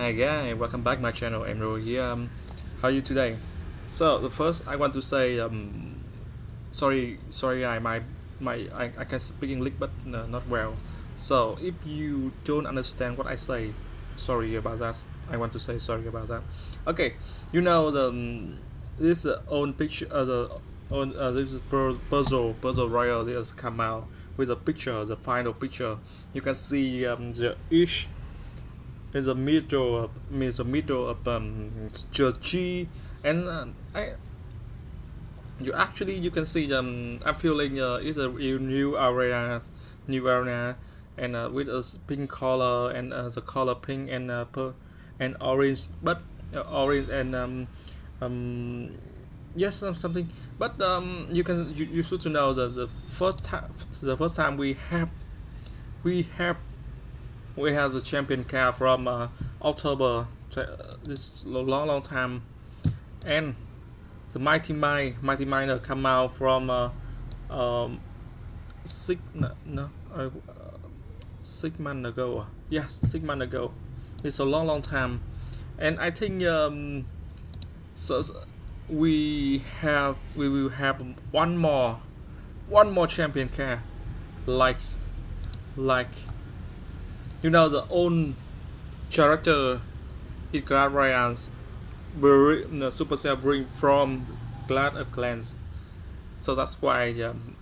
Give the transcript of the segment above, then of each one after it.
Hi guys, welcome back my channel. I'm Ro here. Um, how are you today? So the first I want to say um, sorry, sorry, I my my I, I can speak English but not well. So if you don't understand what I say, sorry about that. I want to say sorry about that. Okay, you know the um, this uh, own picture uh, the on uh, this is puzzle puzzle royal has come out with a picture the final picture you can see um, the each is a middle of is a middle of um G and uh, I you actually you can see um I'm feeling uh, it's a new area new area and uh, with a pink color and uh, the color pink and uh, per and orange but uh, orange and um um yes something. But um you can you, you should to know that the first time the first time we have we have we have the champion car from uh, October this long long time. And the mighty mine mighty miner come out from uh, um six no, no uh, six months ago yes six months ago it's a long long time. And I think um so we have we will have one more one more champion car like like you know the own character in Clash Royale's the Supercell bring from Clash of Clans. So that's why um,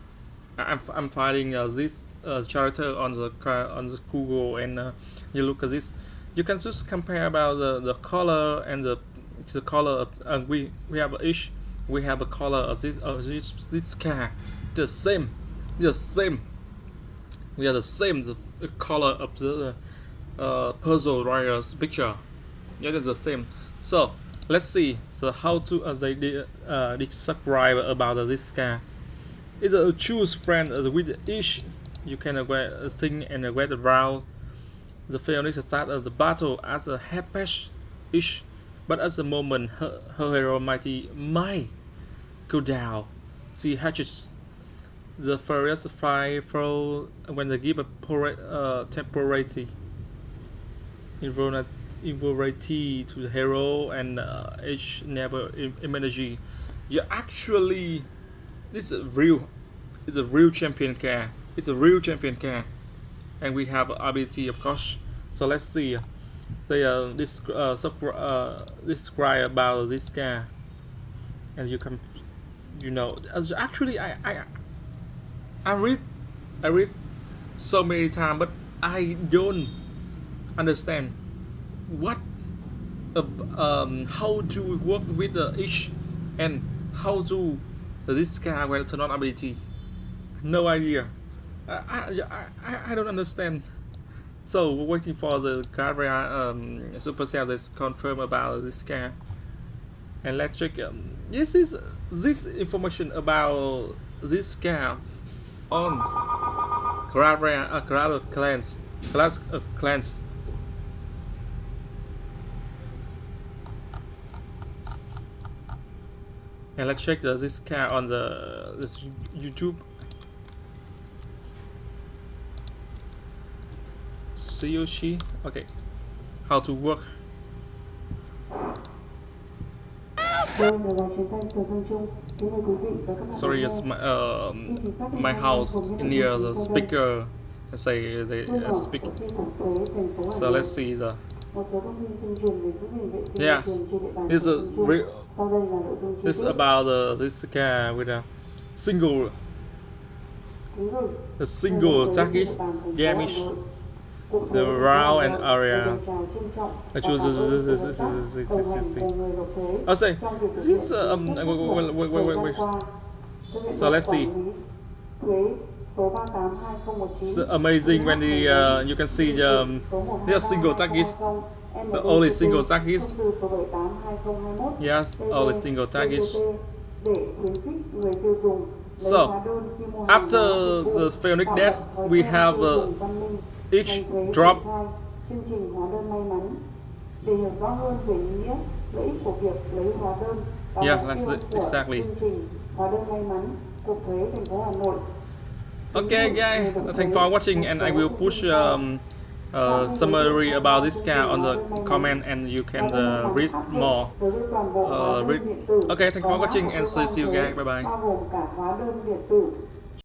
I'm, I'm finding uh, this uh, character on the on the Google and uh, you look at this you can just compare about the, the color and the the color of, uh, we we have each we have a color of this of this this car the same the same we are the same the color of the uh, puzzle writer's picture. Yeah it's the same. So let's see so how to uh, they uh, describe about this car it's a choose friend uh, with each you can uh, thing and uh, get around. The Phoenix start of the battle as a happy ish but at the moment her, her hero mighty might go down. She hatches the furious fly through when they give a uh, temporary invulnerability to the hero and uh, each never energy. You actually this is real it's a real champion car. It's a real champion car. And we have ability of course. So let's see they uh, this uh, uh, describe about this guy and you can you know actually I I I read I read so many times but I don't understand what uh, um, how to work with the each and how to this guy will turn on ability no idea I, I, I, I don't understand so we're waiting for the Gabriel um, Supercell to confirm about this car. And let's check. Um, this is this information about this car on Gabriel uh, Gabriel Clans Clash of Clans. And let's check the, this car on the this YouTube Tsuyoshi. Okay. How to work. Sorry, it's my uh, my house near the speaker. Let's say they uh, speak. So let's see the. Yes, this is real. This is about uh, this guy with a single, a single target damage the round and area. I choose this. This. This. This. This. This. This. this. I'll say this. is Um. Wait. Wait. Wait. Wait. Wait. So let's see. It's amazing when the uh, you can see the um, the single target, the only single target. Yes, only single target. So after the Phoenix death, we have. Uh, each drop Yeah, that's it, exactly. Okay guys, thanks for watching and I will push um, uh, summary about this car on the comment and you can uh, read more. uh, read. okay thank you for watching and see you guys. bye bye